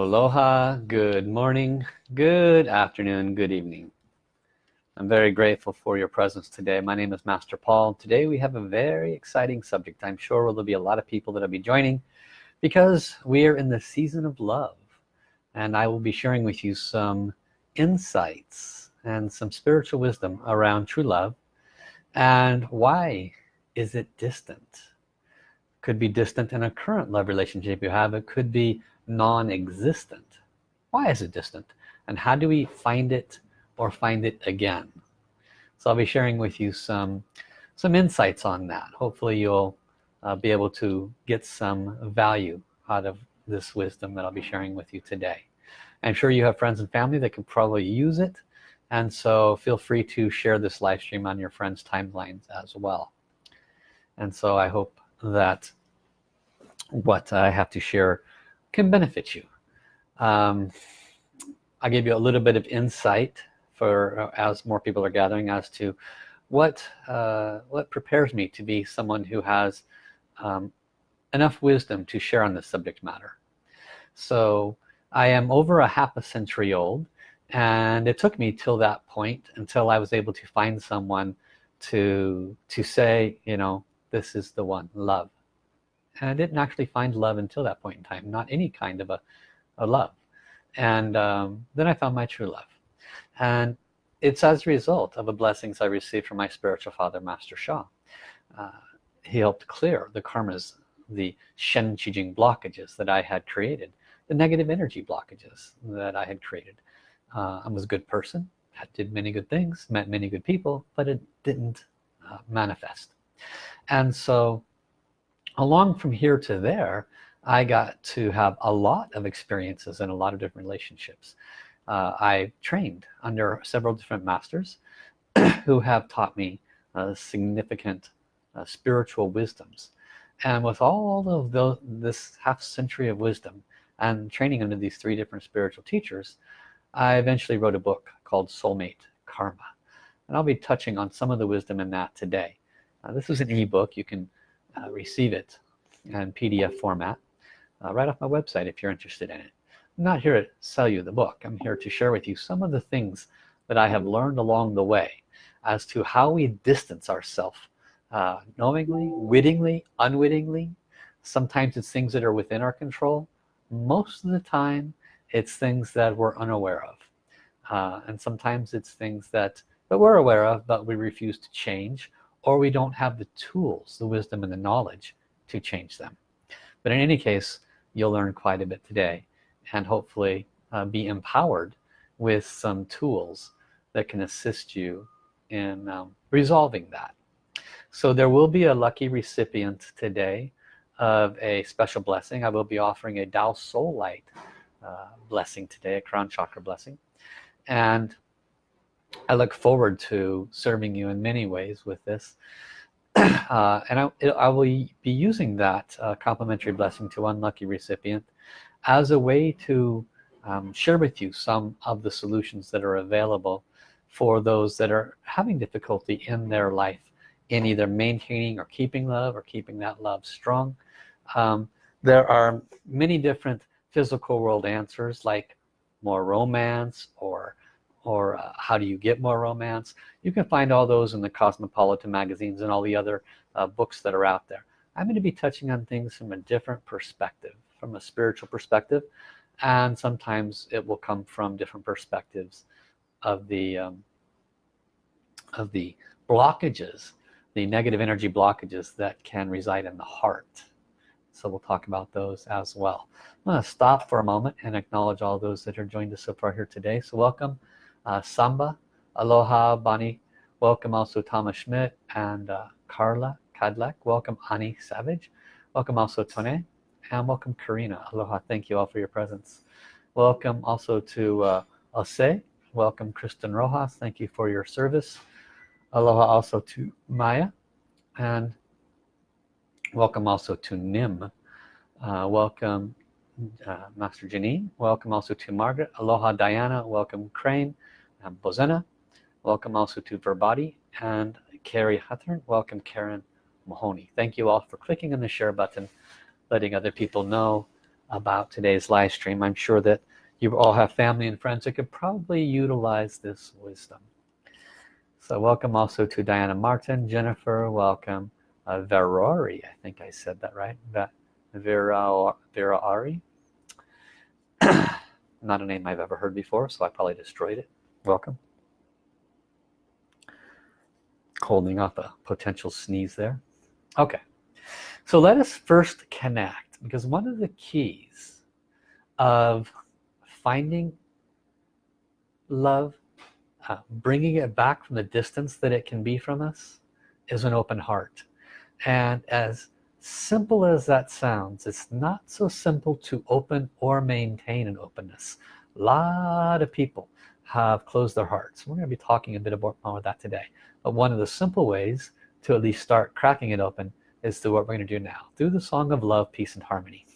aloha good morning good afternoon good evening. I'm very grateful for your presence today. My name is Master Paul. Today we have a very exciting subject. I'm sure there'll be a lot of people that'll be joining because we are in the season of love. And I will be sharing with you some insights and some spiritual wisdom around true love and why is it distant? Could be distant in a current love relationship you have. It could be non-existent. Why is it distant? And how do we find it or find it again? So I'll be sharing with you some some insights on that. Hopefully you'll uh, be able to get some value out of this wisdom that I'll be sharing with you today. I'm sure you have friends and family that can probably use it. And so feel free to share this live stream on your friends timelines as well. And so I hope that what I have to share can benefit you. Um, I gave you a little bit of insight for uh, as more people are gathering as to what uh, what prepares me to be someone who has um, enough wisdom to share on this subject matter. So I am over a half a century old and it took me till that point until I was able to find someone to to say you know this is the one love and I didn't actually find love until that point in time not any kind of a, a love. And um, then I found my true love. And it's as a result of the blessings I received from my spiritual father Master Sha uh, he helped clear the karmas the Shen Qi Jing blockages that I had created the negative energy blockages that I had created. Uh, I was a good person did many good things met many good people but it didn't uh, manifest. And so along from here to there I got to have a lot of experiences and a lot of different relationships. Uh, I trained under several different masters who have taught me uh, significant uh, spiritual wisdoms. And with all of this half century of wisdom and training under these three different spiritual teachers I eventually wrote a book called soulmate karma. And I'll be touching on some of the wisdom in that today. Uh, this is an ebook. You can uh, receive it in PDF format uh, right off my website if you're interested in it. I'm not here to sell you the book. I'm here to share with you some of the things that I have learned along the way as to how we distance ourselves uh, knowingly wittingly unwittingly. Sometimes it's things that are within our control. Most of the time it's things that we're unaware of. Uh, and sometimes it's things that that we're aware of but we refuse to change or we don't have the tools the wisdom and the knowledge to change them. But in any case you'll learn quite a bit today and hopefully uh, be empowered with some tools that can assist you in um, resolving that. So there will be a lucky recipient today of a special blessing. I will be offering a Tao Soul Light uh, blessing today a crown chakra blessing. And I look forward to serving you in many ways with this. Uh, and I, I, will be using that uh, complimentary blessing to one lucky recipient as a way to um, share with you some of the solutions that are available for those that are having difficulty in their life in either maintaining or keeping love or keeping that love strong. Um, there are many different physical world answers like more romance or or uh, how do you get more romance? You can find all those in the Cosmopolitan magazines and all the other uh, books that are out there. I'm going to be touching on things from a different perspective from a spiritual perspective and sometimes it will come from different perspectives of the um, of the blockages the negative energy blockages that can reside in the heart. So we'll talk about those as well. I'm going to stop for a moment and acknowledge all those that are joined us so far here today. So welcome uh, Samba Aloha Bonnie welcome also Thomas Schmidt and uh, Carla Kadlek welcome Ani Savage. Welcome also Tone. And welcome Karina. Aloha thank you all for your presence. Welcome also to uh, Ose welcome Kristen Rojas. Thank you for your service. Aloha also to Maya. And welcome also to Nim. Uh, welcome uh, Master Janine. Welcome also to Margaret. Aloha Diana. Welcome Crane and Bozena. Welcome also to Verbati and Carrie Hutton welcome Karen Mahoney. Thank you all for clicking on the share button letting other people know about today's live stream. I'm sure that you all have family and friends that could probably utilize this wisdom. So welcome also to Diana Martin Jennifer welcome uh, Verori I think I said that right Vera not a name I've ever heard before so I probably destroyed it welcome. Holding up a potential sneeze there. Okay. So let us first connect because one of the keys of finding love uh, bringing it back from the distance that it can be from us is an open heart. And as simple as that sounds it's not so simple to open or maintain an openness. A lot of people have closed their hearts. We're going to be talking a bit about more that today. But one of the simple ways to at least start cracking it open is to what we're going to do now through the song of love peace and harmony.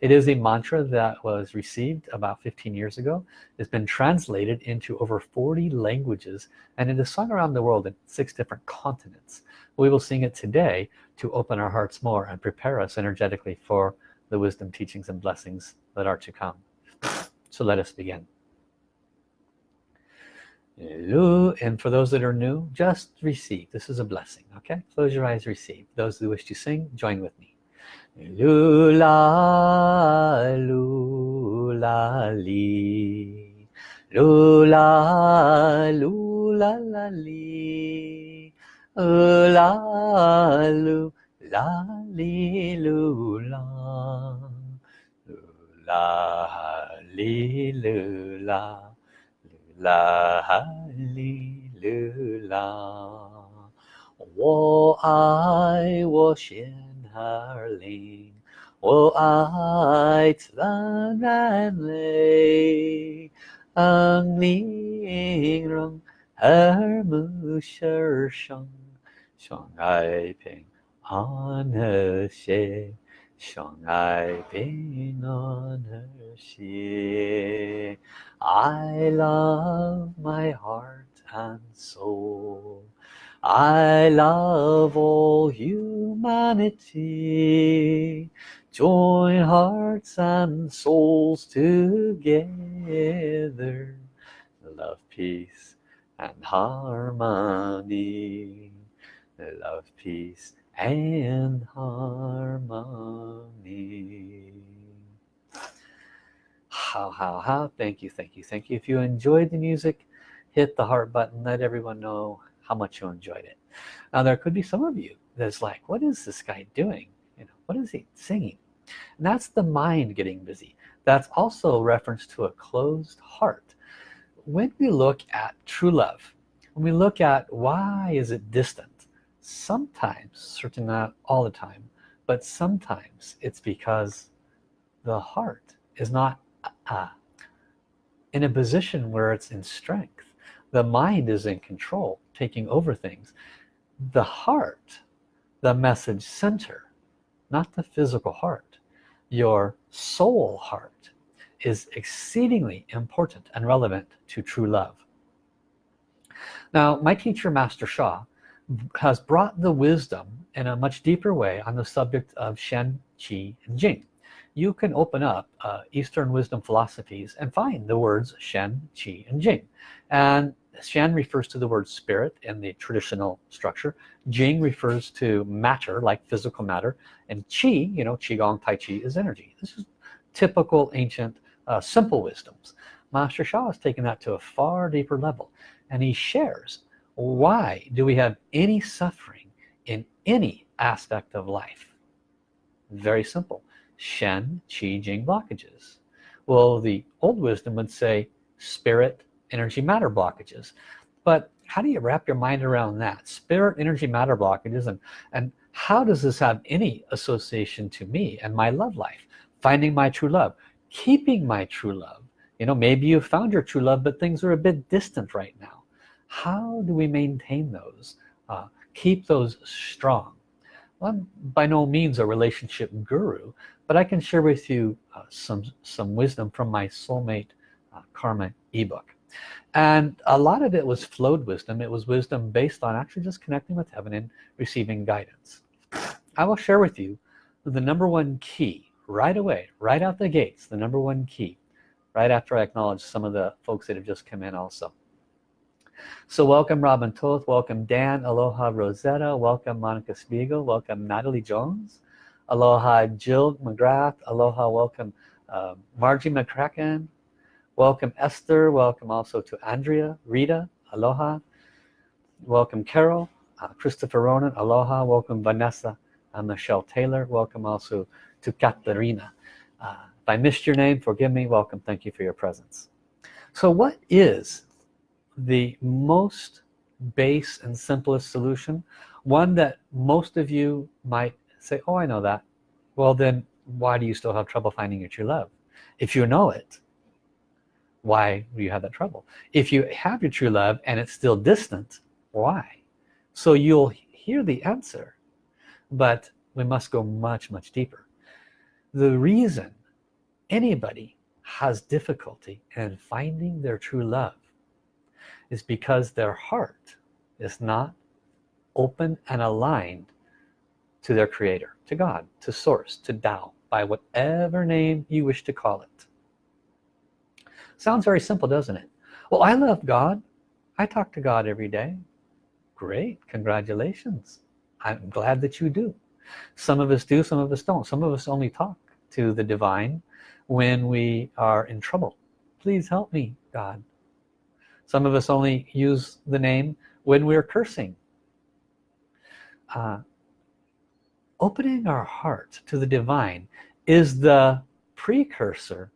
It is a mantra that was received about 15 years ago. It's been translated into over 40 languages and it is sung around the world in six different continents. We will sing it today to open our hearts more and prepare us energetically for the wisdom teachings and blessings that are to come. So let us begin and for those that are new just receive. This is a blessing okay? Close your eyes receive. Those who wish to sing join with me. Lula lula li. Lula lula la li. La lu la li lula la. Li lula 啦哈利路啦，我爱我心儿灵，我爱自然美，安宁让耳目世上，相爱平安和谐。Shanghai been on her share. I love my heart and soul. I love all humanity. Join hearts and souls together. Love, peace and harmony. Love, peace and harmony. How how how? Thank you thank you thank you. If you enjoyed the music hit the heart button let everyone know how much you enjoyed it. Now there could be some of you that's like what is this guy doing? You know what is he singing? And that's the mind getting busy. That's also a reference to a closed heart. When we look at true love when we look at why is it distant sometimes certainly not all the time but sometimes it's because the heart is not uh, in a position where it's in strength. The mind is in control taking over things. The heart the message center not the physical heart. Your soul heart is exceedingly important and relevant to true love. Now my teacher master Sha has brought the wisdom in a much deeper way on the subject of Shen, Qi, and Jing. You can open up uh, Eastern wisdom philosophies and find the words Shen, Qi, and Jing. And Shen refers to the word spirit in the traditional structure. Jing refers to matter, like physical matter. And Qi, you know, Qigong, Tai Chi is energy. This is typical ancient uh, simple wisdoms. Master Sha has taken that to a far deeper level. And he shares why do we have any suffering in any aspect of life? Very simple. Shen Qi Jing blockages. Well the old wisdom would say spirit energy matter blockages. But how do you wrap your mind around that? Spirit energy matter blockages and and how does this have any association to me and my love life? Finding my true love keeping my true love. You know maybe you found your true love but things are a bit distant right now how do we maintain those uh, keep those strong? Well, I'm by no means a relationship guru but I can share with you uh, some some wisdom from my soulmate uh, karma ebook. And a lot of it was flowed wisdom. It was wisdom based on actually just connecting with heaven and receiving guidance. I will share with you the number one key right away right out the gates the number one key right after I acknowledge some of the folks that have just come in also so welcome Robin Toth. Welcome Dan. Aloha Rosetta. Welcome Monica Spiegel. Welcome Natalie Jones. Aloha Jill McGrath. Aloha welcome uh, Margie McCracken. Welcome Esther. Welcome also to Andrea Rita. Aloha. Welcome Carol. Uh, Christopher Ronan. Aloha. Welcome Vanessa uh, Michelle Taylor. Welcome also to Katarina uh, if I missed your name forgive me. Welcome. Thank you for your presence. So what is the most base and simplest solution one that most of you might say oh I know that. Well then why do you still have trouble finding your true love? If you know it why do you have that trouble? If you have your true love and it's still distant why? So you'll hear the answer but we must go much much deeper. The reason anybody has difficulty in finding their true love is because their heart is not open and aligned to their creator to God to source to Tao by whatever name you wish to call it. Sounds very simple doesn't it? Well I love God. I talk to God every day. Great congratulations. I'm glad that you do. Some of us do some of us don't. Some of us only talk to the divine when we are in trouble. Please help me God some of us only use the name when we're cursing. Uh, opening our heart to the divine is the precursor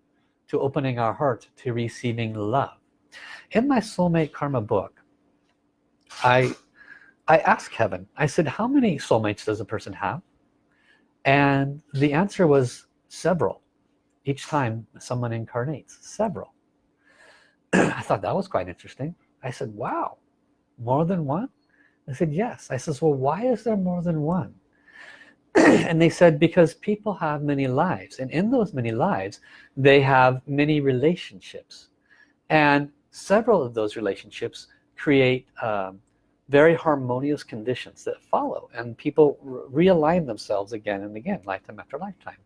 to opening our heart to receiving love. In my soulmate karma book I I asked heaven I said how many soulmates does a person have? And the answer was several. Each time someone incarnates several I thought that was quite interesting. I said wow more than one? I said yes. I says well why is there more than one? And they said because people have many lives and in those many lives they have many relationships. And several of those relationships create um, very harmonious conditions that follow and people realign themselves again and again lifetime after lifetime.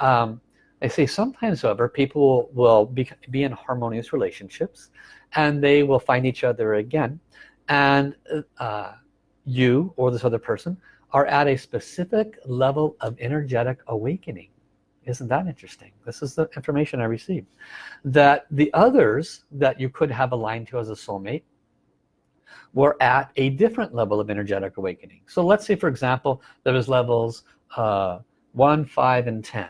Um, I say sometimes however people will be, be in harmonious relationships and they will find each other again and uh, you or this other person are at a specific level of energetic awakening. Isn't that interesting? This is the information I received. That the others that you could have aligned to as a soulmate were at a different level of energetic awakening. So let's say for example there was levels uh, 1 5 and 10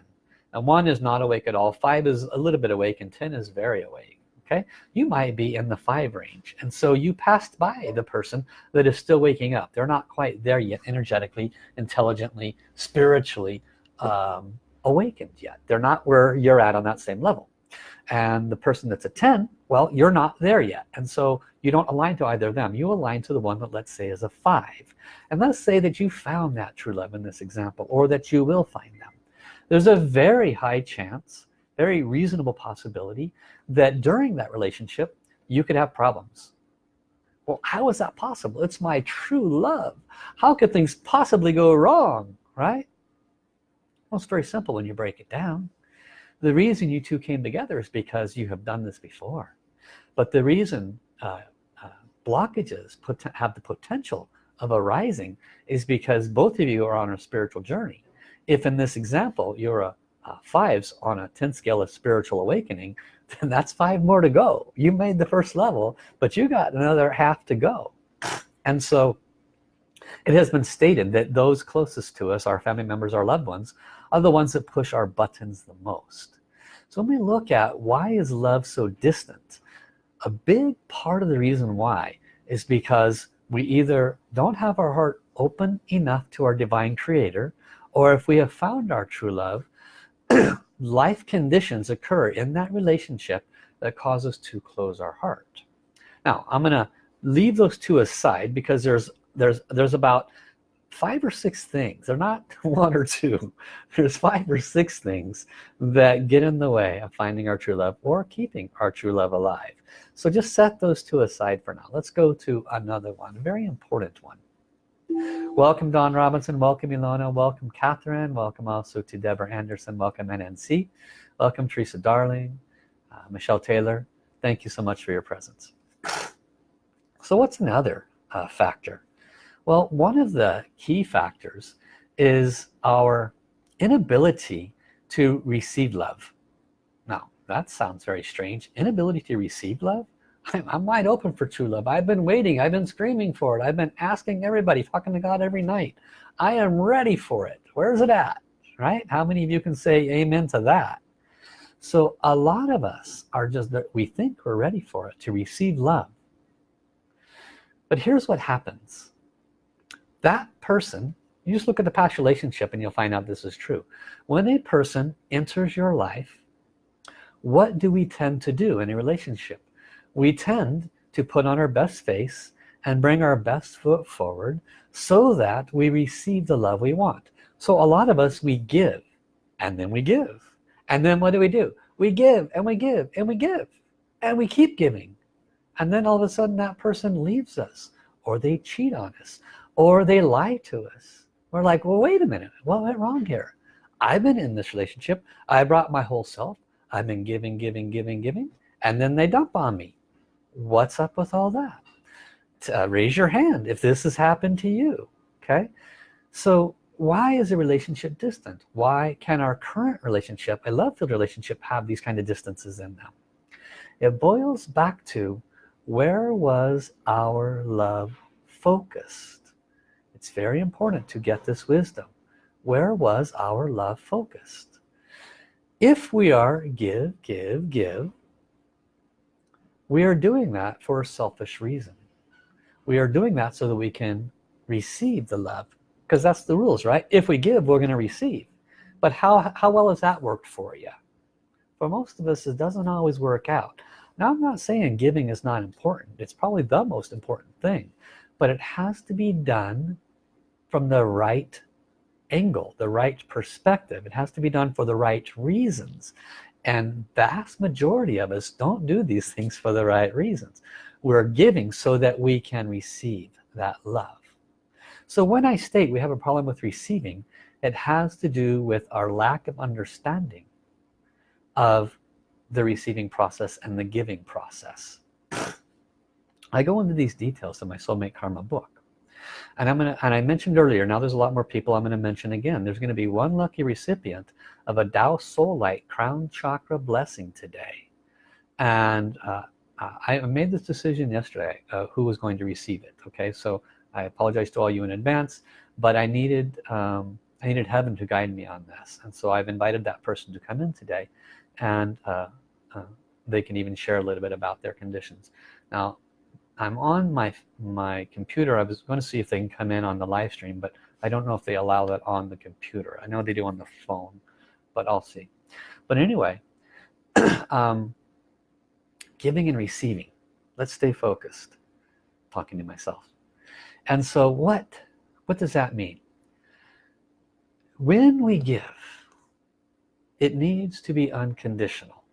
and 1 is not awake at all 5 is a little bit awake and 10 is very awake okay? You might be in the 5 range and so you passed by the person that is still waking up. They're not quite there yet energetically intelligently spiritually um, awakened yet. They're not where you're at on that same level. And the person that's a 10 well you're not there yet. And so you don't align to either of them. You align to the one that let's say is a five. And let's say that you found that true love in this example or that you will find them there's a very high chance very reasonable possibility that during that relationship you could have problems. Well how is that possible? It's my true love. How could things possibly go wrong right? Well it's very simple when you break it down. The reason you two came together is because you have done this before. But the reason uh, uh, blockages have the potential of arising is because both of you are on a spiritual journey if in this example you're a, a fives on a 10 scale of spiritual awakening then that's five more to go. You made the first level but you got another half to go. And so it has been stated that those closest to us our family members our loved ones are the ones that push our buttons the most. So when we look at why is love so distant a big part of the reason why is because we either don't have our heart open enough to our divine creator or if we have found our true love life conditions occur in that relationship that cause us to close our heart. Now I'm gonna leave those two aside because there's there's there's about five or six things they're not one or two there's five or six things that get in the way of finding our true love or keeping our true love alive. So just set those two aside for now. Let's go to another one a very important one welcome Don Robinson. Welcome Ilona. Welcome Catherine. Welcome also to Deborah Anderson. Welcome NNC welcome Teresa Darling uh, Michelle Taylor. Thank you so much for your presence. So what's another uh, factor? Well one of the key factors is our inability to receive love. Now that sounds very strange. Inability to receive love I'm, I'm, wide open for true love. I've been waiting. I've been screaming for it. I've been asking everybody talking to God every night. I am ready for it. Where's it at? Right? How many of you can say amen to that? So a lot of us are just that we think we're ready for it to receive love. But here's what happens. That person you just look at the past relationship and you'll find out this is true. When a person enters your life what do we tend to do in a relationship we tend to put on our best face and bring our best foot forward so that we receive the love we want. So a lot of us we give and then we give. And then what do we do? We give and we give and we give and we keep giving. And then all of a sudden that person leaves us or they cheat on us or they lie to us. We're like well wait a minute. What went wrong here? I've been in this relationship. I brought my whole self. I've been giving giving giving giving and then they dump on me what's up with all that? Uh, raise your hand if this has happened to you okay? So why is a relationship distant? Why can our current relationship a love-filled relationship have these kind of distances in them? It boils back to where was our love focused? It's very important to get this wisdom. Where was our love focused? If we are give give give we are doing that for a selfish reason. We are doing that so that we can receive the love because that's the rules right? If we give we're going to receive. But how how well has that worked for you for most of us it doesn't always work out. Now I'm not saying giving is not important. It's probably the most important thing. But it has to be done from the right angle the right perspective. It has to be done for the right reasons and vast majority of us don't do these things for the right reasons. We're giving so that we can receive that love. So when I state we have a problem with receiving it has to do with our lack of understanding of the receiving process and the giving process. I go into these details in my soulmate karma book and I'm gonna and I mentioned earlier now there's a lot more people I'm gonna mention again. There's gonna be one lucky recipient of a Tao Soul Light crown chakra blessing today. And uh, I made this decision yesterday uh, who was going to receive it okay? So I apologize to all you in advance but I needed um, I needed heaven to guide me on this. And so I've invited that person to come in today and uh, uh they can even share a little bit about their conditions. Now I'm on my my computer. I was going to see if they can come in on the live stream but I don't know if they allow that on the computer. I know they do on the phone but I'll see. But anyway um, giving and receiving. Let's stay focused. Talking to myself. And so what what does that mean? When we give it needs to be unconditional.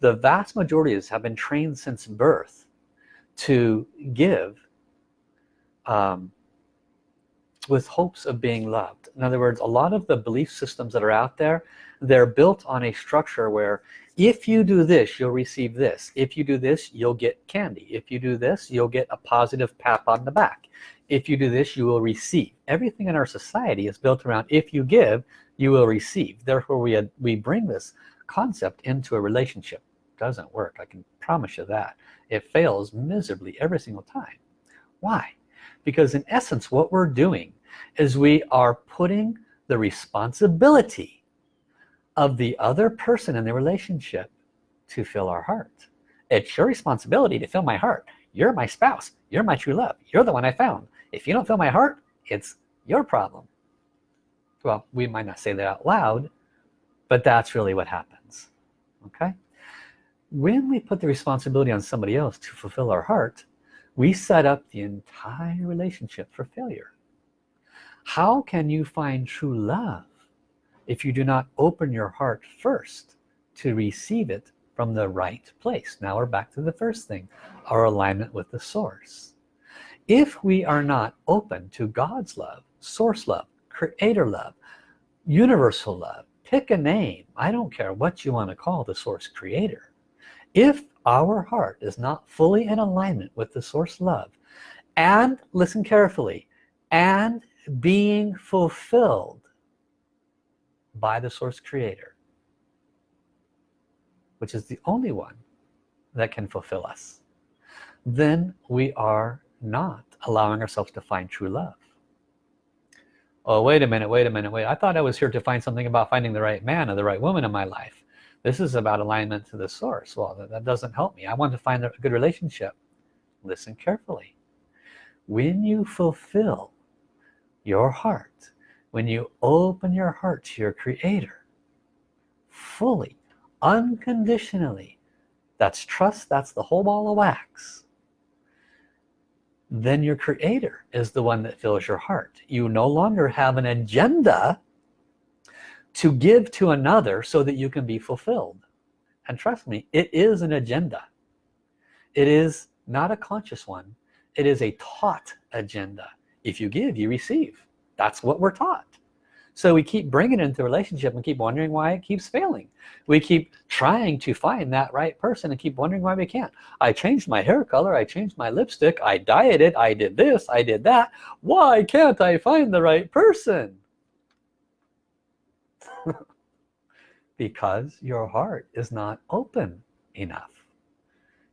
The vast majority of us have been trained since birth to give um, with hopes of being loved. In other words a lot of the belief systems that are out there they're built on a structure where if you do this you'll receive this. If you do this you'll get candy. If you do this you'll get a positive pat on the back. If you do this you will receive. Everything in our society is built around if you give you will receive. Therefore we we bring this concept into a relationship doesn't work I can promise you that. It fails miserably every single time. Why? Because in essence what we're doing is we are putting the responsibility of the other person in the relationship to fill our heart. It's your responsibility to fill my heart. You're my spouse. You're my true love. You're the one I found. If you don't fill my heart it's your problem. Well we might not say that out loud but that's really what happens okay when we put the responsibility on somebody else to fulfill our heart we set up the entire relationship for failure. How can you find true love if you do not open your heart first to receive it from the right place? Now we're back to the first thing our alignment with the source. If we are not open to God's love source love creator love universal love pick a name I don't care what you want to call the source creator if our heart is not fully in alignment with the source love and listen carefully and being fulfilled by the source creator which is the only one that can fulfill us then we are not allowing ourselves to find true love. Oh wait a minute wait a minute wait. I thought I was here to find something about finding the right man or the right woman in my life this is about alignment to the source. Well that, that doesn't help me. I want to find a good relationship. Listen carefully. When you fulfill your heart when you open your heart to your creator fully unconditionally that's trust that's the whole ball of wax then your creator is the one that fills your heart. You no longer have an agenda to give to another so that you can be fulfilled. And trust me it is an agenda. It is not a conscious one. It is a taught agenda. If you give you receive. That's what we're taught. So we keep bringing it into relationship and keep wondering why it keeps failing. We keep trying to find that right person and keep wondering why we can't. I changed my hair color. I changed my lipstick. I dieted. I did this. I did that. Why can't I find the right person because your heart is not open enough.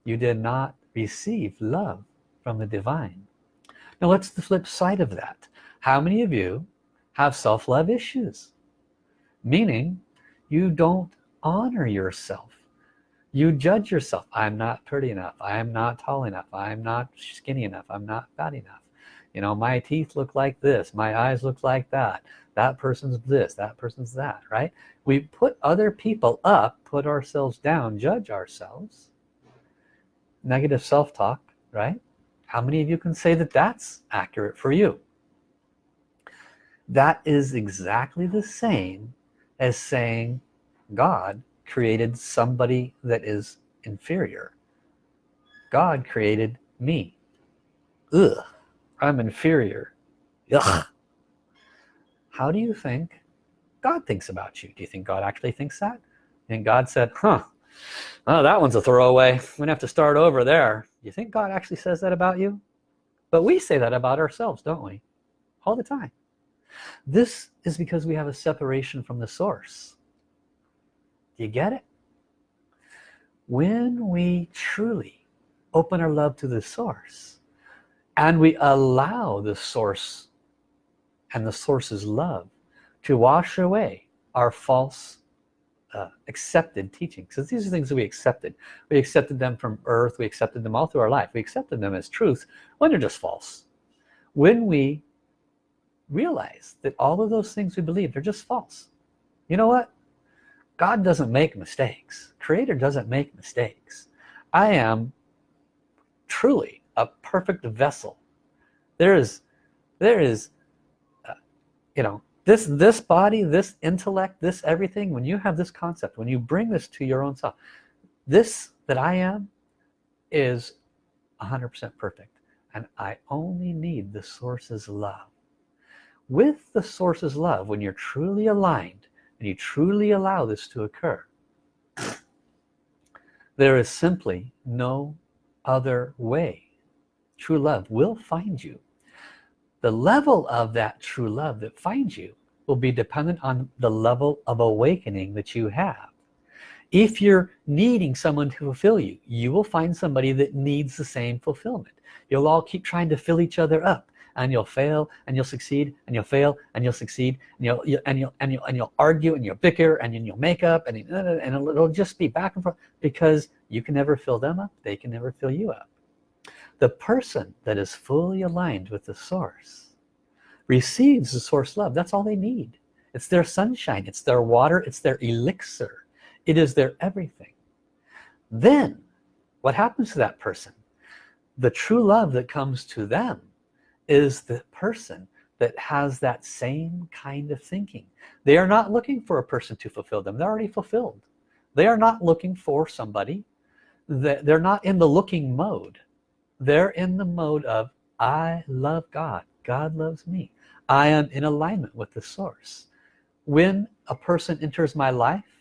You did not receive love from the divine. Now what's the flip side of that. How many of you have self-love issues? Meaning you don't honor yourself. You judge yourself. I'm not pretty enough. I'm not tall enough. I'm not skinny enough. I'm not fat enough. You know my teeth look like this. My eyes look like that that person's this that person's that right? We put other people up put ourselves down judge ourselves. Negative self-talk right? How many of you can say that that's accurate for you? That is exactly the same as saying God created somebody that is inferior. God created me. Ugh, I'm inferior. Ugh. How do you think God thinks about you? Do you think God actually thinks that? And God said huh. Oh that one's a throwaway. I'm gonna have to start over there. You think God actually says that about you? But we say that about ourselves don't we? All the time. This is because we have a separation from the source. Do you get it? When we truly open our love to the source and we allow the source and the source's love to wash away our false uh, accepted teachings. Because these are things that we accepted. We accepted them from earth. We accepted them all through our life. We accepted them as truth when they're just false. When we realize that all of those things we believe they're just false. You know what? God doesn't make mistakes. Creator doesn't make mistakes. I am truly a perfect vessel. There is there is you know this this body this intellect this everything when you have this concept when you bring this to your own self this that I am is 100% perfect. And I only need the source's love. With the source's love when you're truly aligned and you truly allow this to occur there is simply no other way. True love will find you the level of that true love that finds you will be dependent on the level of awakening that you have. If you're needing someone to fulfill you you will find somebody that needs the same fulfillment. You'll all keep trying to fill each other up and you'll fail and you'll succeed and you'll fail and you'll succeed and you'll, you, and you'll and you'll and you'll argue and you'll bicker and then you'll make up and, and it'll just be back and forth because you can never fill them up they can never fill you up the person that is fully aligned with the source receives the source love. That's all they need. It's their sunshine. It's their water. It's their elixir. It is their everything. Then what happens to that person? The true love that comes to them is the person that has that same kind of thinking. They are not looking for a person to fulfill them. They're already fulfilled. They are not looking for somebody. They're not in the looking mode they're in the mode of I love God. God loves me. I am in alignment with the source. When a person enters my life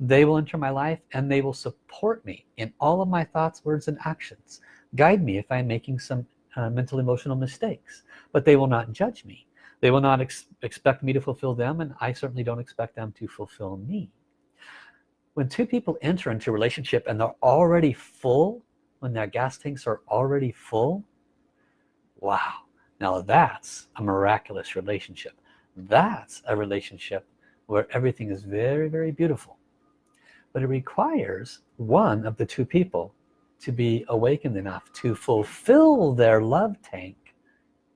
they will enter my life and they will support me in all of my thoughts words and actions. Guide me if I'm making some uh, mental emotional mistakes. But they will not judge me. They will not ex expect me to fulfill them and I certainly don't expect them to fulfill me. When two people enter into a relationship and they're already full when their gas tanks are already full? Wow. Now that's a miraculous relationship. That's a relationship where everything is very very beautiful. But it requires one of the two people to be awakened enough to fulfill their love tank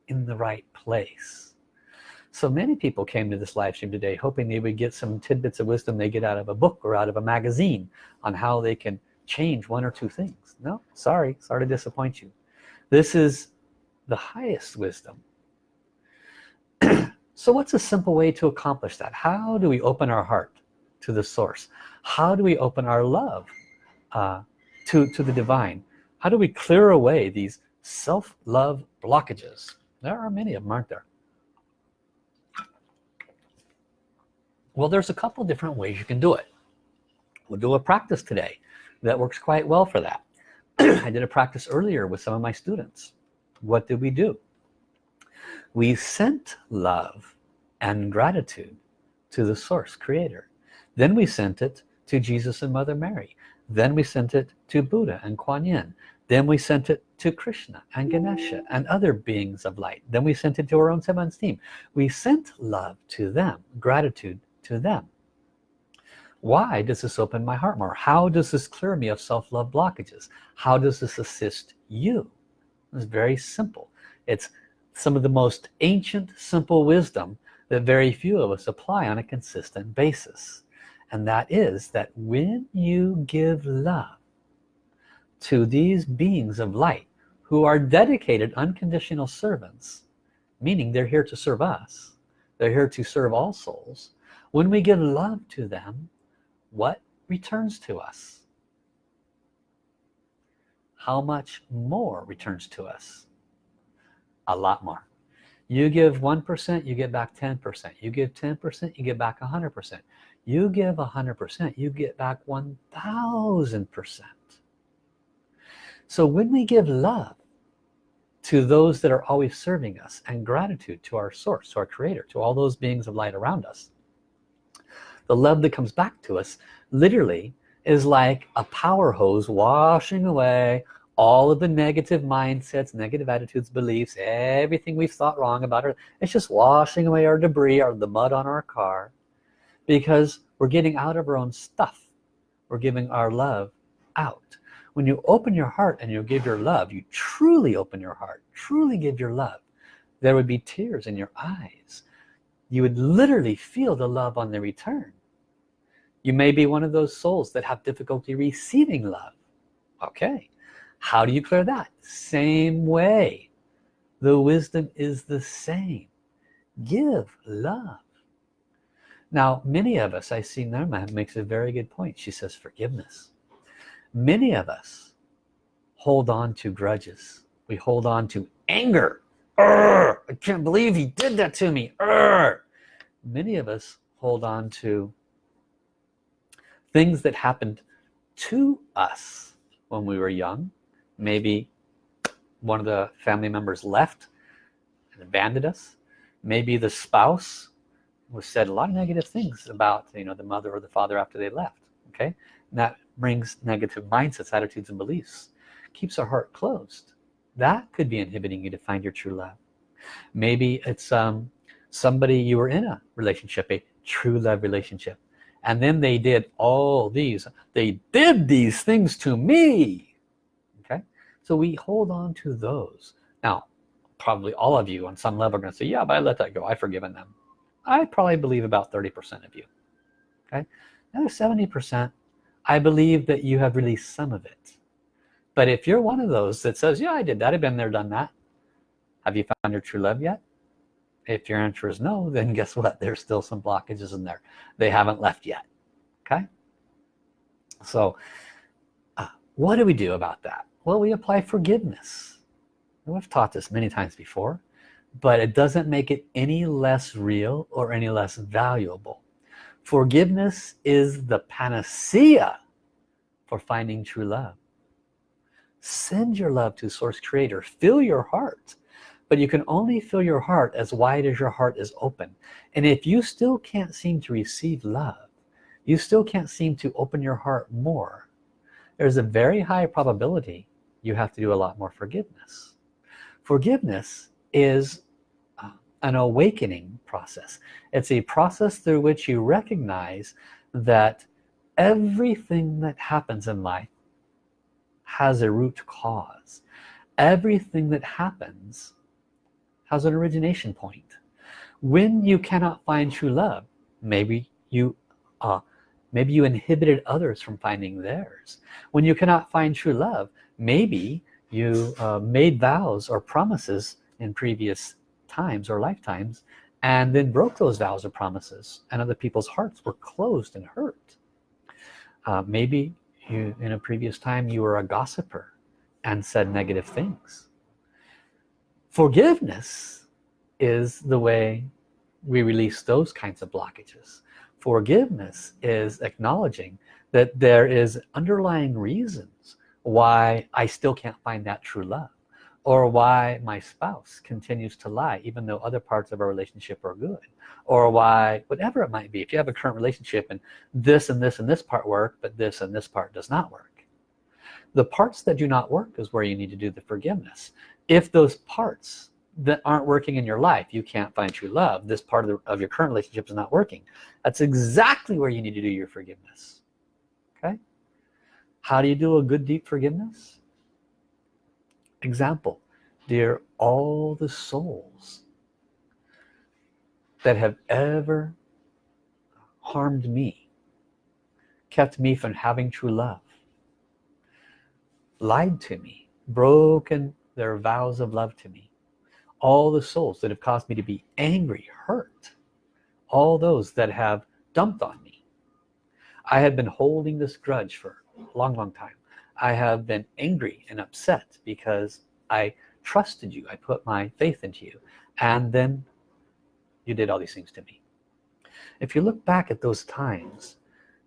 in the right place. So many people came to this live stream today hoping they would get some tidbits of wisdom they get out of a book or out of a magazine on how they can change one or two things no sorry sorry to disappoint you. This is the highest wisdom. So what's a simple way to accomplish that? How do we open our heart to the source? How do we open our love uh, to to the divine? How do we clear away these self-love blockages? There are many of them aren't there? Well there's a couple different ways you can do it. We'll do a practice today that works quite well for that I did a practice earlier with some of my students. What did we do? We sent love and gratitude to the source creator. Then we sent it to Jesus and Mother Mary. Then we sent it to Buddha and Kuan Yin. Then we sent it to Krishna and Ganesha and other beings of light. Then we sent it to our own seven team. We sent love to them gratitude to them why does this open my heart more? How does this clear me of self-love blockages? How does this assist you? It's very simple. It's some of the most ancient simple wisdom that very few of us apply on a consistent basis. And that is that when you give love to these beings of light who are dedicated unconditional servants meaning they're here to serve us they're here to serve all souls when we give love to them what returns to us? How much more returns to us? A lot more. You give 1% you get back 10% you give 10% you get back 100% you give 100% you get back 1000% so when we give love to those that are always serving us and gratitude to our source to our creator to all those beings of light around us the love that comes back to us literally is like a power hose washing away all of the negative mindsets negative attitudes beliefs everything we've thought wrong about her. It's just washing away our debris or the mud on our car because we're getting out of our own stuff. We're giving our love out. When you open your heart and you give your love you truly open your heart truly give your love there would be tears in your eyes. You would literally feel the love on the return you may be one of those souls that have difficulty receiving love. Okay. How do you clear that? Same way. The wisdom is the same. Give love. Now many of us I see Norma makes a very good point. She says forgiveness. Many of us hold on to grudges. We hold on to anger. Urgh, I can't believe he did that to me. Urgh. many of us hold on to things that happened to us when we were young. Maybe one of the family members left and abandoned us. Maybe the spouse was said a lot of negative things about you know the mother or the father after they left okay? And that brings negative mindsets attitudes and beliefs. Keeps our heart closed. That could be inhibiting you to find your true love. Maybe it's um somebody you were in a relationship a true love relationship and then they did all these they did these things to me. Okay? So we hold on to those. Now probably all of you on some level are going to say yeah but I let that go. I've forgiven them. I probably believe about 30% of you. Okay? Another 70% I believe that you have released some of it. But if you're one of those that says yeah I did that. I've been there done that. Have you found your true love yet if your answer is no then guess what? There's still some blockages in there. They haven't left yet okay? So uh, what do we do about that? Well we apply forgiveness. We've taught this many times before but it doesn't make it any less real or any less valuable. Forgiveness is the panacea for finding true love. Send your love to source creator. Fill your heart but you can only fill your heart as wide as your heart is open. And if you still can't seem to receive love you still can't seem to open your heart more there's a very high probability you have to do a lot more forgiveness. Forgiveness is uh, an awakening process. It's a process through which you recognize that everything that happens in life has a root cause. Everything that happens has an origination point. When you cannot find true love maybe you uh, maybe you inhibited others from finding theirs. When you cannot find true love maybe you uh, made vows or promises in previous times or lifetimes and then broke those vows or promises and other people's hearts were closed and hurt. Uh, maybe you in a previous time you were a gossiper and said negative things forgiveness is the way we release those kinds of blockages. Forgiveness is acknowledging that there is underlying reasons why I still can't find that true love or why my spouse continues to lie even though other parts of our relationship are good or why whatever it might be if you have a current relationship and this and this and this part work but this and this part does not work. The parts that do not work is where you need to do the forgiveness if those parts that aren't working in your life you can't find true love this part of, the, of your current relationship is not working. That's exactly where you need to do your forgiveness. Okay? How do you do a good deep forgiveness? Example dear all the souls that have ever harmed me kept me from having true love lied to me broken their vows of love to me. All the souls that have caused me to be angry hurt all those that have dumped on me. I have been holding this grudge for a long long time. I have been angry and upset because I trusted you. I put my faith into you. And then you did all these things to me. If you look back at those times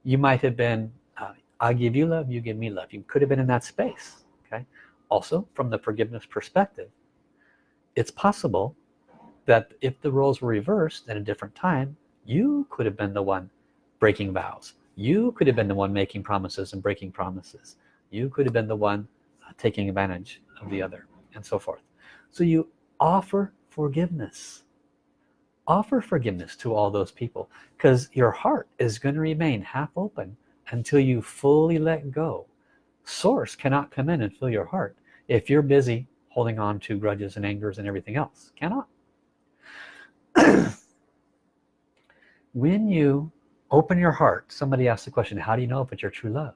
you might have been uh, I give you love you give me love. You could have been in that space okay also from the forgiveness perspective it's possible that if the roles were reversed at a different time you could have been the one breaking vows. You could have been the one making promises and breaking promises. You could have been the one uh, taking advantage of the other and so forth. So you offer forgiveness. Offer forgiveness to all those people because your heart is going to remain half open until you fully let go. Source cannot come in and fill your heart if you're busy holding on to grudges and angers and everything else cannot. When you open your heart somebody asked the question how do you know if it's your true love?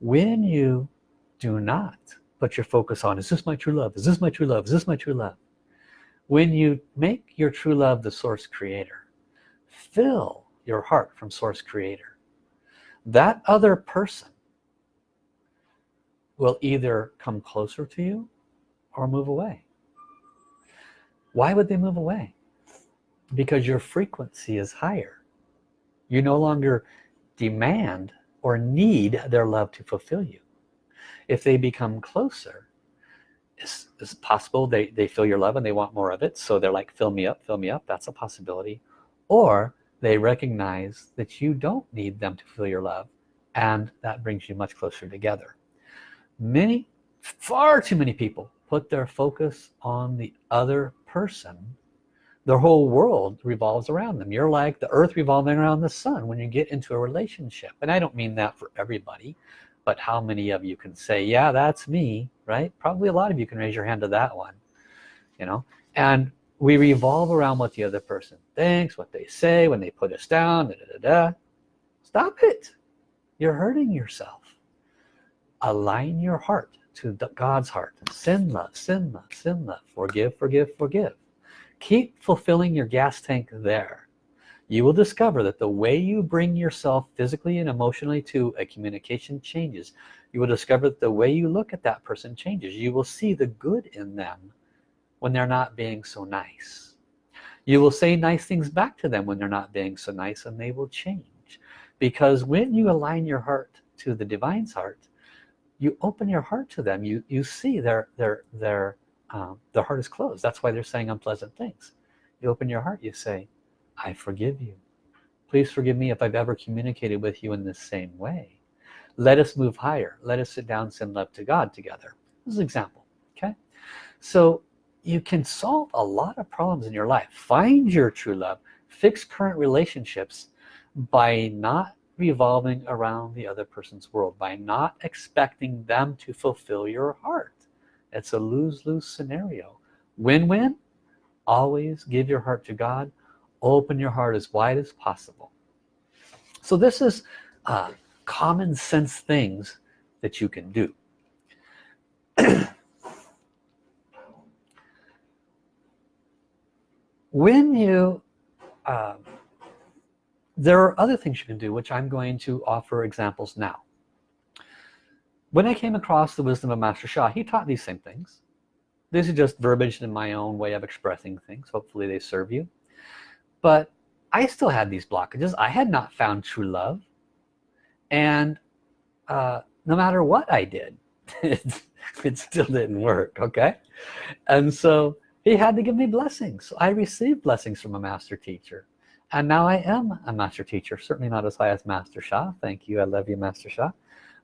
When you do not put your focus on is this my true love? Is this my true love? Is this my true love? When you make your true love the source creator fill your heart from source creator. That other person will either come closer to you or move away. Why would they move away? Because your frequency is higher. You no longer demand or need their love to fulfill you. If they become closer it's, it's possible they, they feel your love and they want more of it. So they're like fill me up fill me up. That's a possibility. Or they recognize that you don't need them to feel your love and that brings you much closer together many far too many people put their focus on the other person their whole world revolves around them. You're like the earth revolving around the sun when you get into a relationship. And I don't mean that for everybody but how many of you can say yeah that's me right? Probably a lot of you can raise your hand to that one you know? And we revolve around what the other person thinks what they say when they put us down da, da, da, da. stop it. You're hurting yourself align your heart to God's heart. Send love send love send love. Forgive forgive forgive. Keep fulfilling your gas tank there. You will discover that the way you bring yourself physically and emotionally to a communication changes. You will discover that the way you look at that person changes. You will see the good in them when they're not being so nice. You will say nice things back to them when they're not being so nice and they will change. Because when you align your heart to the divine's heart you open your heart to them. You you see their their their um, their heart is closed. That's why they're saying unpleasant things. You open your heart you say I forgive you. Please forgive me if I've ever communicated with you in the same way. Let us move higher. Let us sit down send love to God together. This is an example okay? So you can solve a lot of problems in your life. Find your true love. Fix current relationships by not revolving around the other person's world by not expecting them to fulfill your heart. It's a lose-lose scenario. Win-win. Always give your heart to God. Open your heart as wide as possible. So this is uh, common sense things that you can do. When you um, there are other things you can do which I'm going to offer examples now. When I came across the wisdom of Master Sha he taught these same things. This is just verbiage in my own way of expressing things. Hopefully they serve you. But I still had these blockages. I had not found true love. And uh, no matter what I did it still didn't work okay? And so he had to give me blessings. I received blessings from a master teacher and now I am a master teacher certainly not as high as Master Sha thank you. I love you Master Sha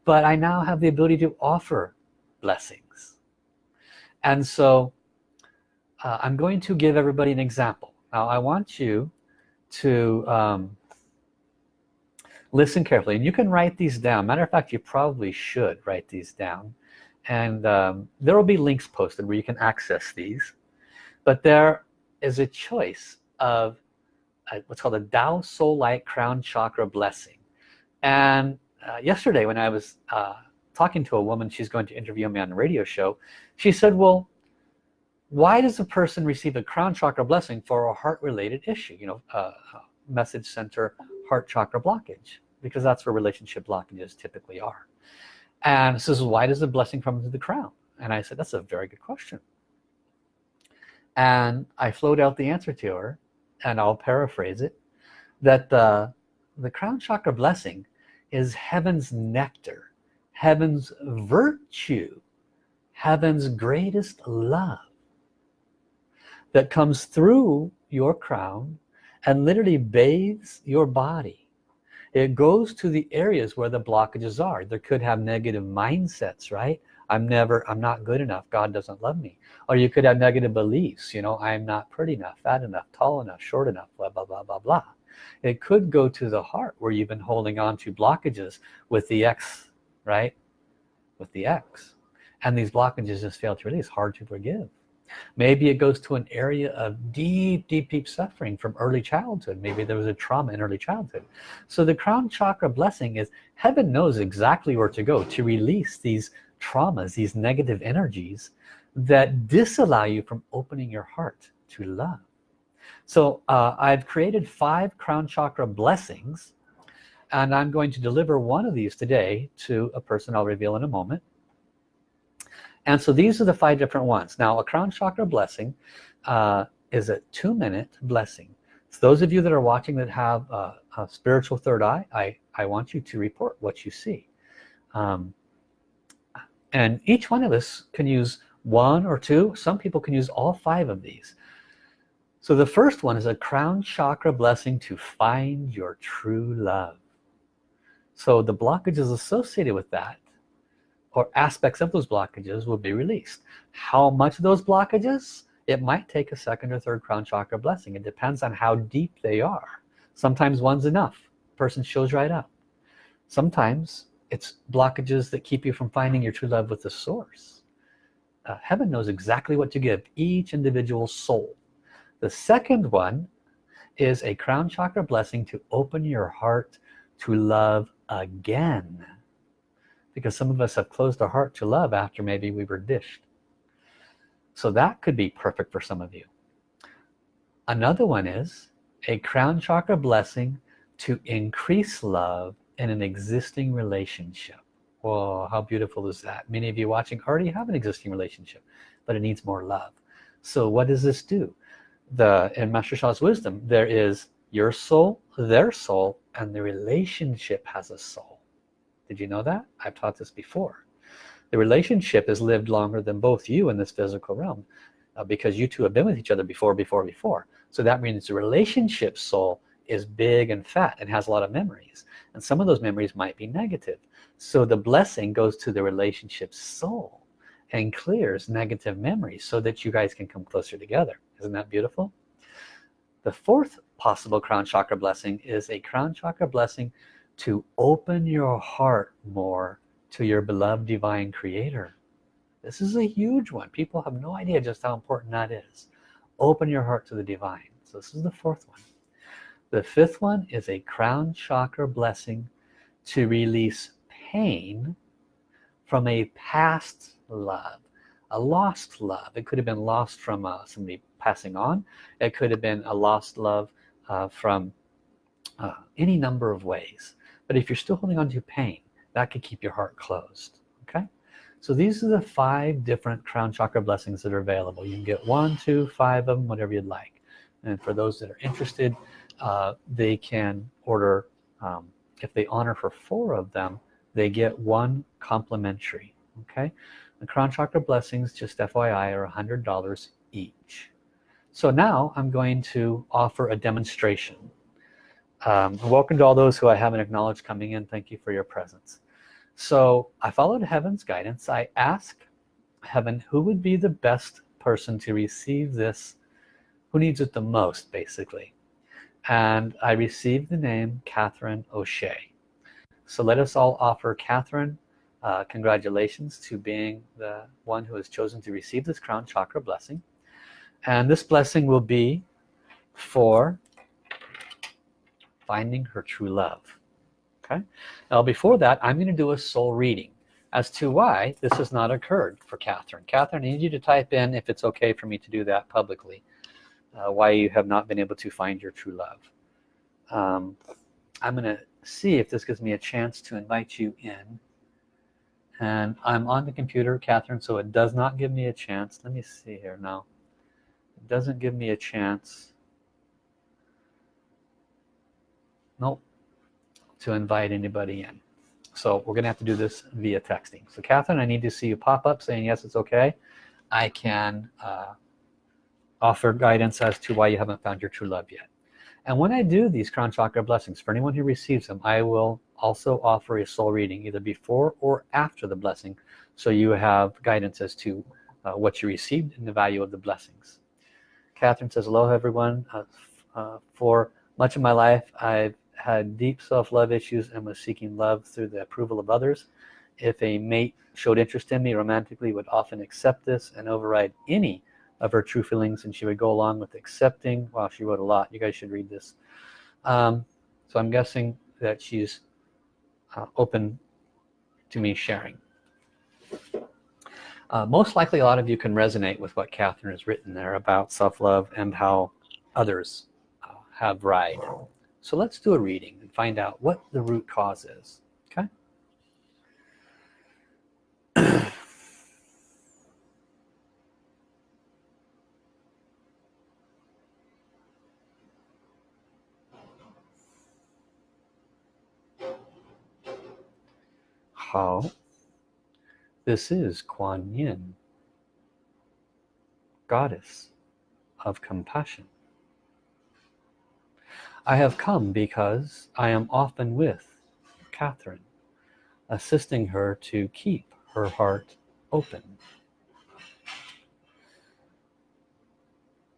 but I now have the ability to offer blessings. And so uh, I'm going to give everybody an example. Now I want you to um, listen carefully. And you can write these down. Matter of fact you probably should write these down. And um, there will be links posted where you can access these. But there is a choice of what's called a Tao Soul Light Crown Chakra Blessing. And uh, yesterday when I was uh, talking to a woman she's going to interview me on a radio show she said well why does a person receive a crown chakra blessing for a heart related issue you know uh, message center heart chakra blockage? Because that's where relationship blockages typically are. And says why does the blessing come to the crown? And I said that's a very good question. And I flowed out the answer to her and I'll paraphrase it that the the crown chakra blessing is heaven's nectar heaven's virtue heaven's greatest love that comes through your crown and literally bathes your body. It goes to the areas where the blockages are. There could have negative mindsets right I'm never I'm not good enough. God doesn't love me. Or you could have negative beliefs you know I'm not pretty enough fat enough tall enough short enough blah blah blah blah blah. It could go to the heart where you've been holding on to blockages with the X right? With the X. And these blockages just fail to release hard to forgive. Maybe it goes to an area of deep deep deep suffering from early childhood. Maybe there was a trauma in early childhood. So the crown chakra blessing is heaven knows exactly where to go to release these traumas these negative energies that disallow you from opening your heart to love. So uh, I've created five crown chakra blessings and I'm going to deliver one of these today to a person I'll reveal in a moment. And so these are the five different ones. Now a crown chakra blessing uh, is a two-minute blessing. So those of you that are watching that have a, a, spiritual third eye I I want you to report what you see. Um, and each one of us can use one or two. Some people can use all five of these. So the first one is a crown chakra blessing to find your true love. So the blockages associated with that or aspects of those blockages will be released. How much of those blockages? It might take a second or third crown chakra blessing. It depends on how deep they are. Sometimes one's enough. Person shows right up. Sometimes it's blockages that keep you from finding your true love with the source. Uh, heaven knows exactly what to give each individual soul. The second one is a crown chakra blessing to open your heart to love again. Because some of us have closed our heart to love after maybe we were dished. So that could be perfect for some of you. Another one is a crown chakra blessing to increase love in an existing relationship. Whoa, how beautiful is that? Many of you watching already have an existing relationship but it needs more love. So what does this do? The in Master Sha's wisdom there is your soul their soul and the relationship has a soul. Did you know that? I've taught this before. The relationship has lived longer than both you in this physical realm uh, because you two have been with each other before before before. So that means the relationship soul is big and fat and has a lot of memories. And some of those memories might be negative. So the blessing goes to the relationship soul and clears negative memories so that you guys can come closer together. Isn't that beautiful? The fourth possible crown chakra blessing is a crown chakra blessing to open your heart more to your beloved divine creator. This is a huge one. People have no idea just how important that is. Open your heart to the divine. So this is the fourth one the fifth one is a crown chakra blessing to release pain from a past love a lost love. It could have been lost from uh, somebody passing on. It could have been a lost love uh, from uh, any number of ways. But if you're still holding on to pain that could keep your heart closed okay? So these are the five different crown chakra blessings that are available. You can get one two five of them whatever you'd like. And for those that are interested uh, they can order um, if they honor for four of them they get one complimentary okay? The crown chakra blessings just FYI are a hundred dollars each. So now I'm going to offer a demonstration. Um, welcome to all those who I haven't acknowledged coming in. Thank you for your presence. So I followed heaven's guidance. I asked heaven who would be the best person to receive this who needs it the most basically and I received the name Catherine O'Shea. So let us all offer Catherine uh, congratulations to being the one who has chosen to receive this crown chakra blessing. And this blessing will be for finding her true love. Okay? Now before that I'm going to do a soul reading as to why this has not occurred for Catherine. Catherine I need you to type in if it's okay for me to do that publicly uh, why you have not been able to find your true love. Um, I'm gonna see if this gives me a chance to invite you in. And I'm on the computer Catherine so it does not give me a chance. Let me see here now. It doesn't give me a chance. Nope. To invite anybody in. So we're gonna have to do this via texting. So Catherine I need to see you pop up saying yes it's okay. I can uh, offer guidance as to why you haven't found your true love yet. And when I do these crown chakra blessings for anyone who receives them I will also offer a soul reading either before or after the blessing so you have guidance as to uh, what you received and the value of the blessings. Catherine says hello everyone. Uh, uh, for much of my life I've had deep self-love issues and was seeking love through the approval of others. If a mate showed interest in me romantically would often accept this and override any of her true feelings and she would go along with accepting. Wow she wrote a lot. You guys should read this. Um, so I'm guessing that she's uh, open to me sharing. Uh, most likely a lot of you can resonate with what Catherine has written there about self-love and how others uh, have ride so let's do a reading and find out what the root cause is okay how this is Kuan Yin goddess of compassion. I have come because I am often with Catherine assisting her to keep her heart open.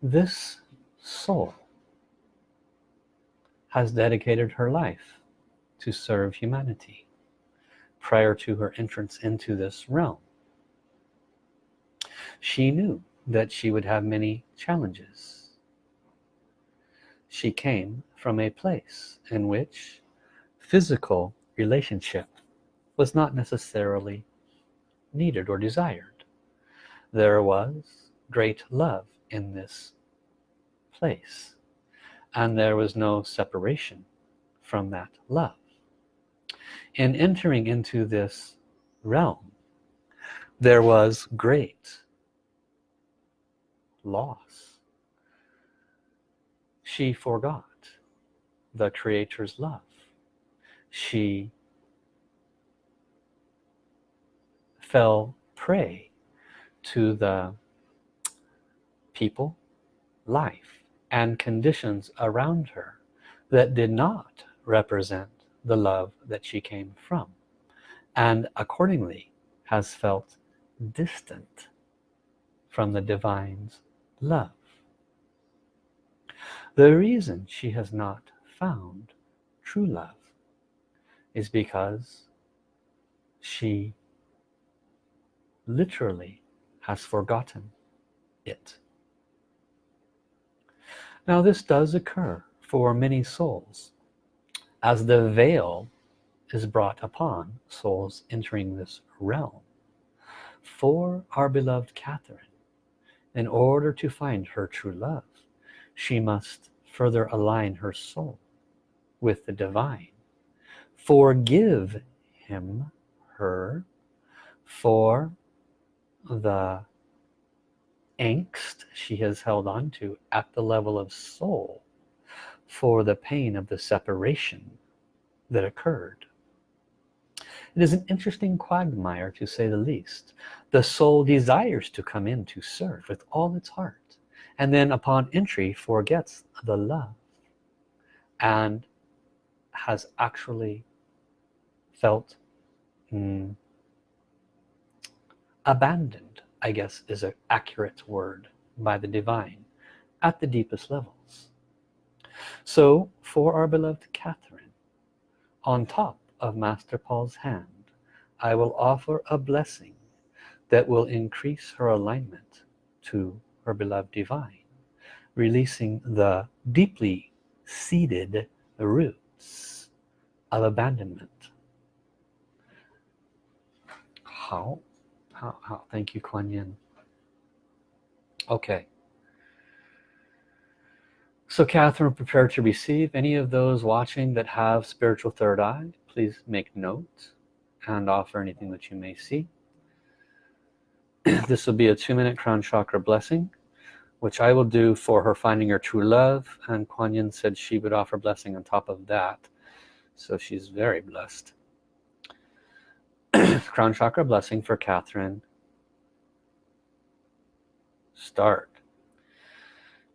This soul has dedicated her life to serve humanity prior to her entrance into this realm. She knew that she would have many challenges. She came from a place in which physical relationship was not necessarily needed or desired. There was great love in this place and there was no separation from that love in entering into this realm there was great loss. She forgot the creator's love. She fell prey to the people life and conditions around her that did not represent the love that she came from and accordingly has felt distant from the divine's love. The reason she has not found true love is because she literally has forgotten it. Now this does occur for many souls as the veil is brought upon souls entering this realm for our beloved Catherine in order to find her true love she must further align her soul with the divine. Forgive him her for the angst she has held on to at the level of soul for the pain of the separation that occurred. It is an interesting quagmire to say the least. The soul desires to come in to serve with all its heart and then upon entry forgets the love and has actually felt mm, abandoned I guess is an accurate word by the divine at the deepest levels so for our beloved Catherine on top of Master Paul's hand I will offer a blessing that will increase her alignment to her beloved divine releasing the deeply seated roots of abandonment. How? How, how? Thank you Kuan Yin. Okay so Catherine prepare to receive any of those watching that have spiritual third eye. Please make note and offer anything that you may see. This will be a two-minute crown chakra blessing which I will do for her finding her true love. And Kuan Yin said she would offer blessing on top of that. So she's very blessed. Crown chakra blessing for Catherine. Start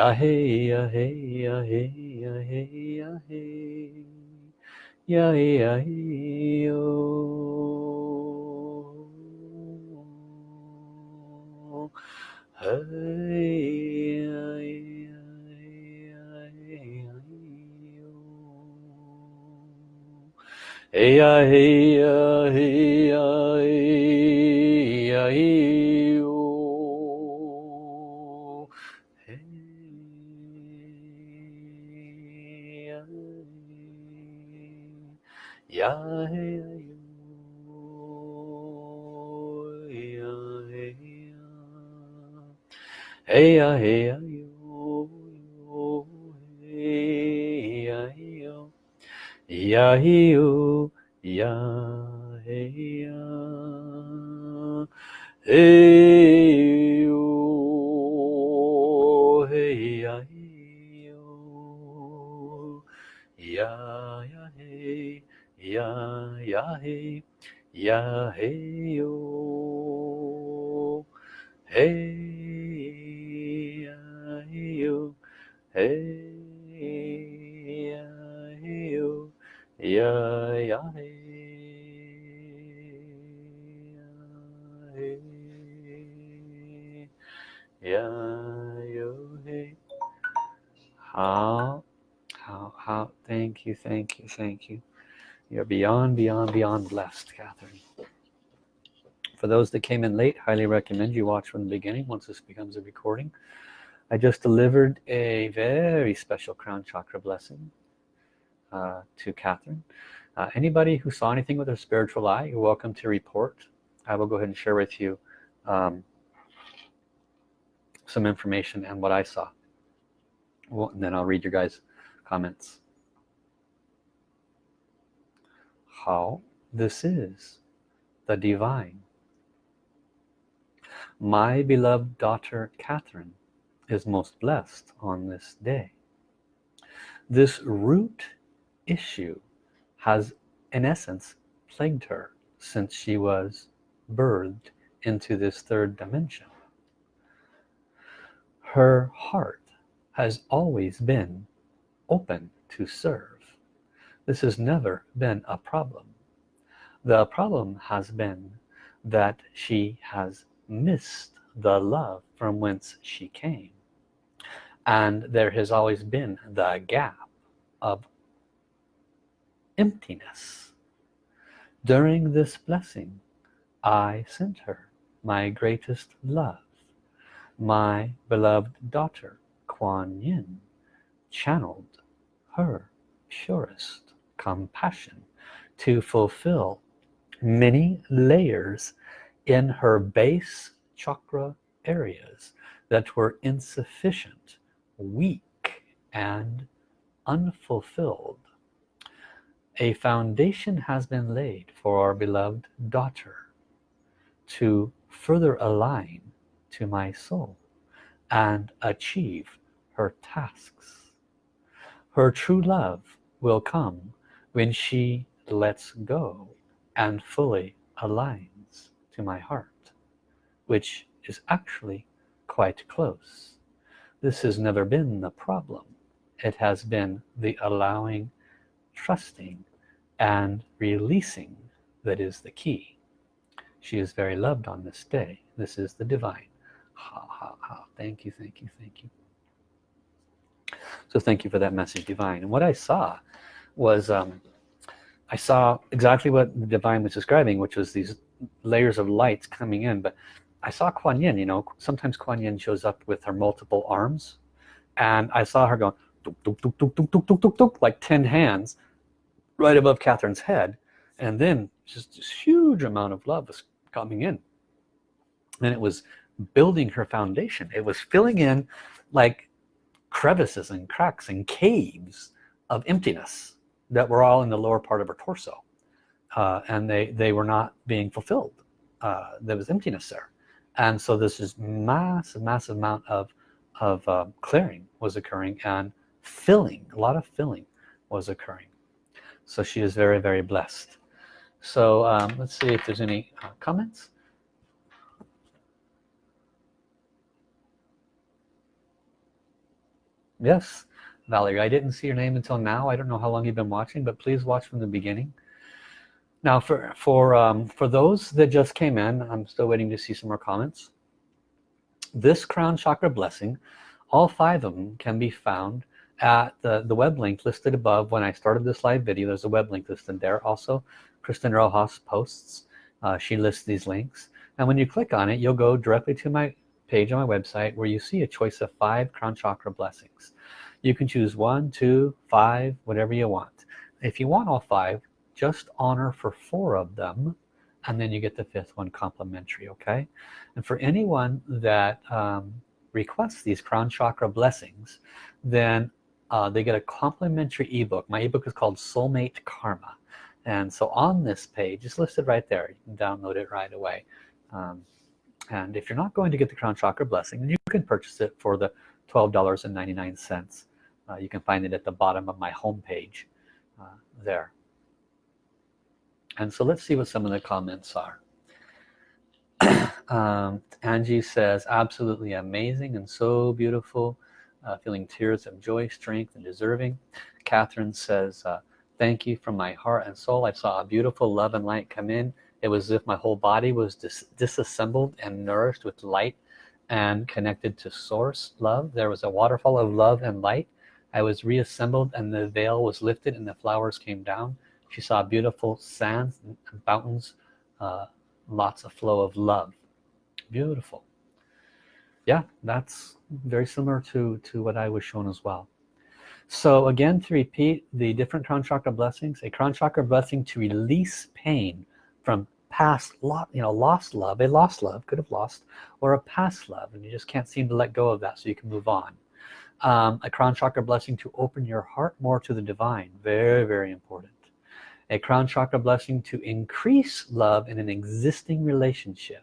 ya hey ya hey ya hey ya hey ya hey ya ya yo hey hey ya hey ya hey ya hey ya hey hey ya hey ya ya hi yo ya hey ya hey yo hey ya yo ya ya hey ya ya hey ya hey yo hey hey ya ya ya yo hey how how how thank you thank you thank you you're beyond beyond beyond blessed Catherine for those that came in late highly recommend you watch from the beginning once this becomes a recording I just delivered a very special crown chakra blessing uh, to Catherine. Uh, anybody who saw anything with their spiritual eye you're welcome to report. I will go ahead and share with you um, some information and what I saw. Well, and then I'll read your guys comments. How this is the divine. My beloved daughter Catherine is most blessed on this day. This root issue has in essence plagued her since she was birthed into this third dimension. Her heart has always been open to serve. This has never been a problem. The problem has been that she has missed the love from whence she came and there has always been the gap of emptiness. During this blessing I sent her my greatest love my beloved daughter Kuan Yin channeled her purest compassion to fulfill many layers in her base chakra areas that were insufficient weak and unfulfilled. A foundation has been laid for our beloved daughter to further align to my soul and achieve her tasks. Her true love will come when she lets go and fully aligns to my heart which is actually quite close this has never been the problem. It has been the allowing trusting and releasing that is the key. She is very loved on this day. This is the divine. Ha ha ha. Thank you thank you thank you. So thank you for that message divine. And what I saw was um, I saw exactly what the divine was describing which was these layers of lights coming in but I saw Kuan Yin you know sometimes Kuan Yin shows up with her multiple arms and I saw her going like 10 hands right above Catherine's head and then just this huge amount of love was coming in. And it was building her foundation. It was filling in like crevices and cracks and caves of emptiness that were all in the lower part of her torso uh, and they they were not being fulfilled uh, there was emptiness there and so this is massive massive amount of of uh, clearing was occurring and filling a lot of filling was occurring. So she is very very blessed. So um, let's see if there's any uh, comments. Yes Valerie I didn't see your name until now. I don't know how long you've been watching but please watch from the beginning now for for um, for those that just came in I'm still waiting to see some more comments. This crown chakra blessing all five of them can be found at the, the web link listed above. When I started this live video there's a web link listed there also. Kristen Rojas posts uh, she lists these links. And when you click on it you'll go directly to my page on my website where you see a choice of five crown chakra blessings. You can choose one two five whatever you want. If you want all five just honor for four of them and then you get the fifth one complimentary okay? And for anyone that um, requests these crown chakra blessings then uh, they get a complimentary ebook. My ebook is called soulmate karma. And so on this page it's listed right there. You can download it right away. Um, and if you're not going to get the crown chakra blessing you can purchase it for the $12.99 uh, you can find it at the bottom of my home page uh, there and so let's see what some of the comments are. Um, Angie says absolutely amazing and so beautiful uh, feeling tears of joy strength and deserving. Catherine says uh, thank you from my heart and soul. I saw a beautiful love and light come in. It was as if my whole body was dis disassembled and nourished with light and connected to source love. There was a waterfall of love and light. I was reassembled and the veil was lifted and the flowers came down she saw beautiful sands and fountains uh, lots of flow of love. Beautiful. Yeah that's very similar to to what I was shown as well. So again to repeat the different crown chakra blessings a crown chakra blessing to release pain from past lot you know lost love a lost love could have lost or a past love and you just can't seem to let go of that so you can move on. Um, a crown chakra blessing to open your heart more to the divine. Very very important a crown chakra blessing to increase love in an existing relationship.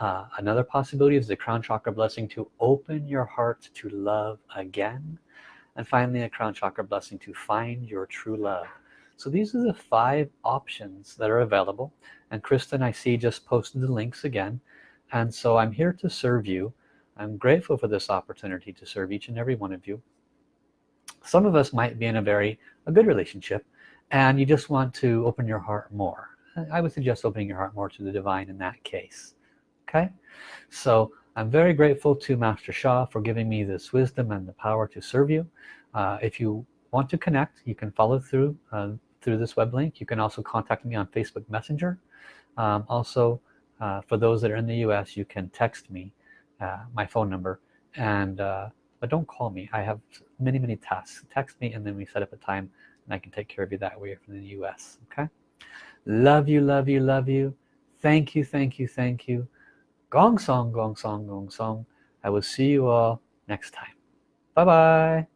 Uh, another possibility is the crown chakra blessing to open your heart to love again. And finally a crown chakra blessing to find your true love. So these are the five options that are available. And Kristen I see just posted the links again. And so I'm here to serve you. I'm grateful for this opportunity to serve each and every one of you. Some of us might be in a very a good relationship and you just want to open your heart more. I would suggest opening your heart more to the divine in that case okay? So I'm very grateful to Master Sha for giving me this wisdom and the power to serve you. Uh, if you want to connect you can follow through uh, through this web link. You can also contact me on Facebook Messenger. Um, also uh, for those that are in the US you can text me uh, my phone number. And uh, but don't call me. I have many many tasks. Text me and then we set up a time and I can take care of you that way from the US okay? Love you love you love you. Thank you thank you thank you. Gong song gong song gong song. I will see you all next time. Bye bye